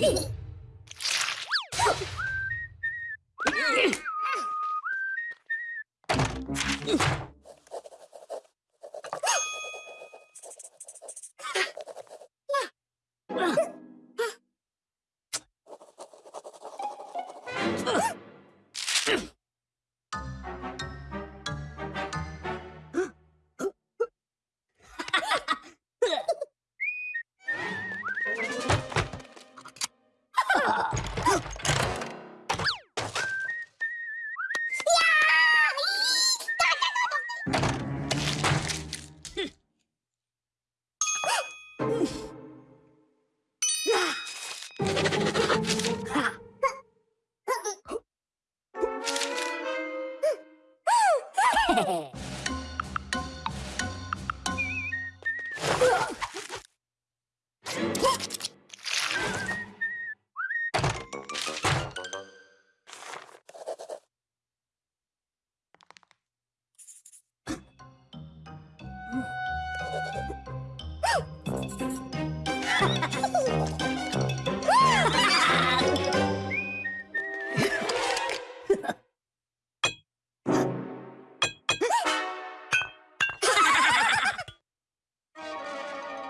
Ugh!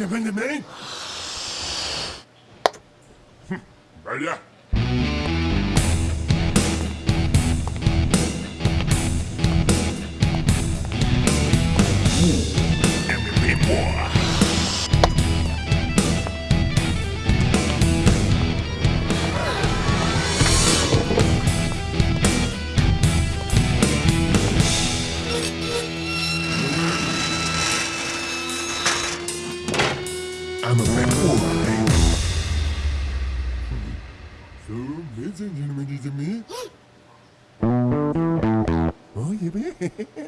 you been to me? Vaya. I'm a baby. So, ladies and gentlemen, it's me. Oh, yeah,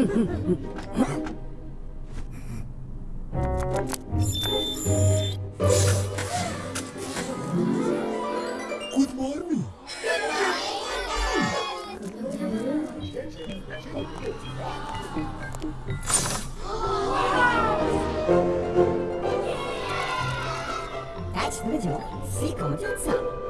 Good morning. Дачный дом, сиком дюцам.